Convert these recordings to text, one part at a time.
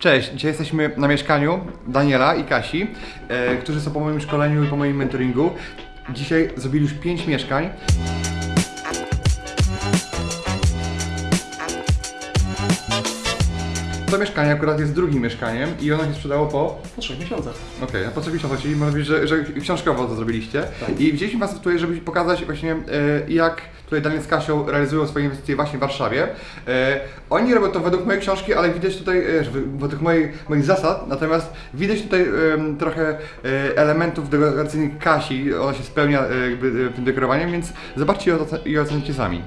Cześć, dzisiaj jesteśmy na mieszkaniu Daniela i Kasi, e, którzy są po moim szkoleniu i po moim mentoringu. Dzisiaj zrobili już 5 mieszkań. To mieszkanie akurat jest drugim mieszkaniem i ono się sprzedało po Po trzech miesiącach. Okej, a po co miesiąca, czyli można powiedzieć, że, że książkowo to zrobiliście. Tak. I wzięliśmy Was tutaj, żeby pokazać właśnie e, jak tutaj Daniel z Kasią realizują swoje inwestycje właśnie w Warszawie. E, oni robią to według mojej książki, ale widać tutaj, e, według mojej, moich zasad, natomiast widać tutaj trochę elementów dekoracyjnych Kasi, ona się spełnia jakby tym dekorowaniem, więc zobaczcie i ocencie sami.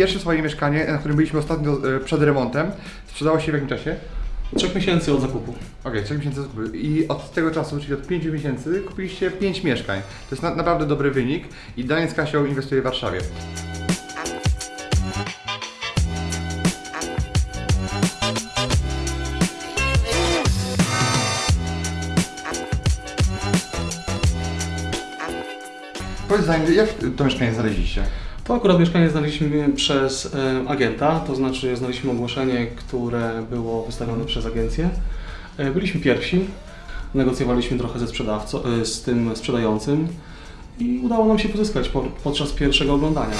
Pierwsze swoje mieszkanie, na którym byliśmy ostatnio e, przed remontem, sprzedało się w jakim czasie? Trzech miesięcy od zakupu. Okej, 3 miesięcy zakupu. I od tego czasu, czyli od 5 miesięcy, kupiliście 5 mieszkań. To jest na, naprawdę dobry wynik i Daniel z Kasią inwestuje w Warszawie. Powiedz Daniel, jak to mieszkanie znaleźliście? To akurat mieszkanie znaleźliśmy przez e, agenta, to znaczy znaleźliśmy ogłoszenie, które było wystawione przez agencję. E, byliśmy pierwsi, negocjowaliśmy trochę ze sprzedawcą, e, z tym sprzedającym i udało nam się pozyskać po, podczas pierwszego oglądania.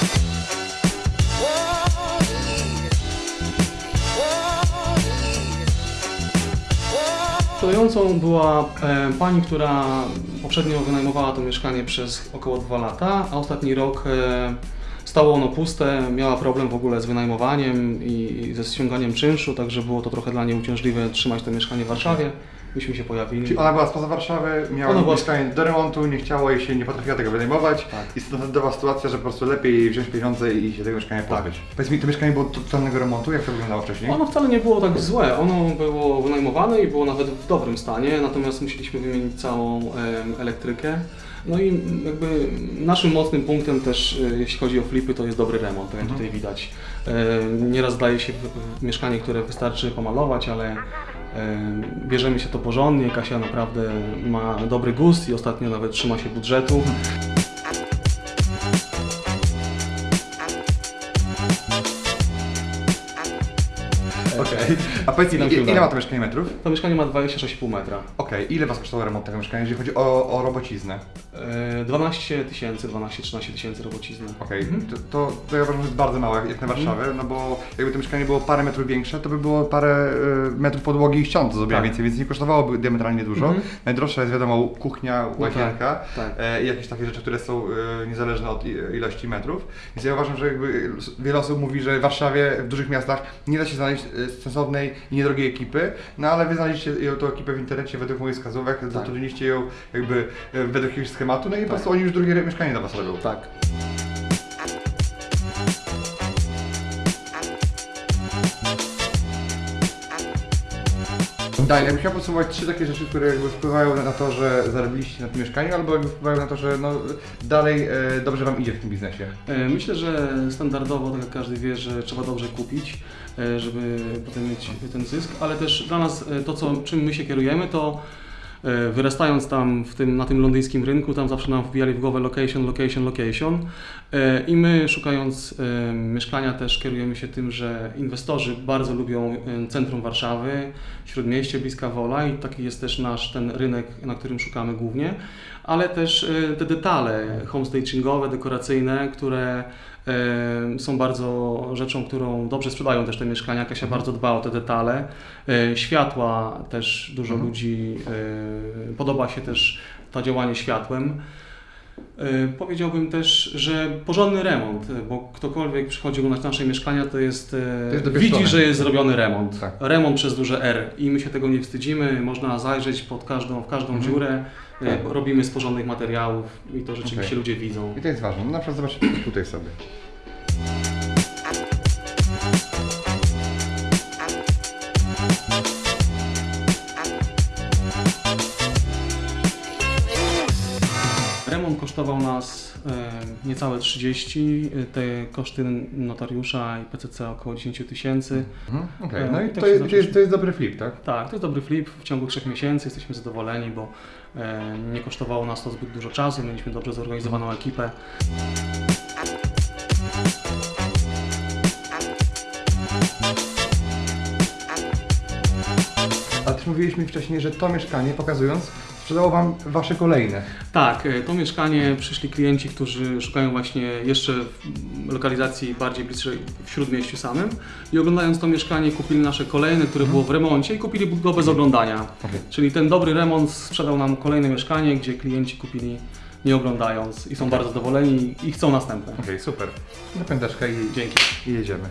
Sprzedającą była pani, która poprzednio wynajmowała to mieszkanie przez około 2 lata, a ostatni rok stało ono puste, miała problem w ogóle z wynajmowaniem i, i ze ściąganiem czynszu, także było to trochę dla niej uciążliwe trzymać to mieszkanie w Warszawie. Myśmy się pojawili. Czyli ona była spoza Warszawy, miała Ona była- mieszkanie do remontu, nie chciało jej się, nie potrafiła tego wynajmować Tak. i standardowa sytuacja, że po prostu lepiej wziąć pieniądze i się tego mieszkania Tak. pozbyć. Powiedz mi, to mieszkanie było totalnego remontu, jak to wyglądało wcześniej? Ono wcale nie było tak złe, ono było wynajmowane i było nawet w dobrym stanie, natomiast musieliśmy wymienić całą elektrykę. No i jakby naszym mocnym punktem też, e, jeśli chodzi o flipy, to jest dobry remont, tak jak Mhm. tutaj widać. E, Nieraz daje się mieszkanie, które wystarczy pomalować, ale e, bierzemy się to porządnie. Kasia naprawdę ma dobry gust i ostatnio nawet trzyma się budżetu. Okej. A powiedz ile udało. ma to mieszkanie metrów? To mieszkanie ma 26,5 metra. Okej, ile Was kosztował remont tego mieszkania, jeżeli chodzi o, o robociznę? E, 12 tysięcy, 12-13 tysięcy robocizny. Okej, Mhm. to, to, to ja uważam, że jest bardzo małe jak na Warszawę, no bo jakby to mieszkanie było parę metrów większe, to by było parę y, metrów podłogi i ścian do zrobienia Tak. więcej, więc nie kosztowałoby diametralnie dużo. Mhm. Najdroższa jest wiadomo kuchnia, łazienka tak. e, i jakieś takie rzeczy, które są e, niezależne od i- ilości metrów. Więc ja uważam, że jakby wiele osób mówi, że w Warszawie, w dużych miastach nie da się znaleźć e, sensownej i niedrogiej ekipy, no ale wy znaleźliście ją- tą ekipę w internecie według moich wskazówek, zatrudniliście ją jakby e, według jakiegoś schematu, no i po prostu oni już drugie mieszkanie dla Was robią. Tak. Daniel, ja bym chciał podsumować trzy takie rzeczy, które jakby wpływają na to, że zarobiliście na tym mieszkaniu, albo jakby wpływają na to, że no, dalej e, dobrze Wam idzie w tym biznesie. E, Myślę, że standardowo, tak jak każdy wie, że trzeba dobrze kupić, e, żeby potem mieć ten zysk, ale też dla nas e, to, co, czym my się kierujemy, to wyrastając tam w tym, na tym londyńskim rynku, tam zawsze nam wbijali w głowę location, location, location E, i my szukając e, mieszkania też kierujemy się tym, że inwestorzy bardzo lubią e, centrum Warszawy, Śródmieście, bliska Wola i taki jest też nasz ten rynek, na którym szukamy głównie, ale też e, te detale homestagingowe, dekoracyjne, które e, są bardzo rzeczą, którą dobrze sprzedają też te mieszkania. Kasia bardzo dba o te detale. E, Światła też dużo Mhm. ludzi e, podoba się też to działanie światłem. E, Powiedziałbym też, że porządny remont, bo ktokolwiek przychodzi na nasze mieszkania, to jest, e, To jest widzi, że jest zrobiony remont. Tak. Remont przez duże R i my się tego nie wstydzimy, można zajrzeć pod każdą, w każdą Mhm. dziurę, Tak. robimy z porządnych materiałów i to rzeczywiście Okej. ludzie widzą. I to jest ważne. No na przykład zobaczcie tutaj sobie. Remont kosztował nas e, niecałe 30, e, te koszty notariusza i PCC około 10 tysięcy. Mhm, Okej, E, no i tak to jest, to, zaczęliśmy. jest, to jest dobry flip, tak? Tak, to jest dobry flip. W ciągu 3 miesięcy jesteśmy zadowoleni, bo nie kosztowało nas to zbyt dużo czasu, mieliśmy dobrze zorganizowaną ekipę. A też mówiłeś mi wcześniej, że to mieszkanie, pokazując, sprzedało Wam Wasze kolejne. Tak, e, to mieszkanie przyszli klienci, którzy szukają właśnie jeszcze lokalizacji bardziej bliższej w śródmieściu samym i oglądając to mieszkanie kupili nasze kolejne, które było w remoncie i kupili go bez oglądania. Okej. Czyli ten dobry remont sprzedał nam kolejne mieszkanie, gdzie klienci kupili nie oglądając i są bardzo zadowoleni i chcą następne. Okej, super. Na pęteczkę i, Dzięki. i jedziemy.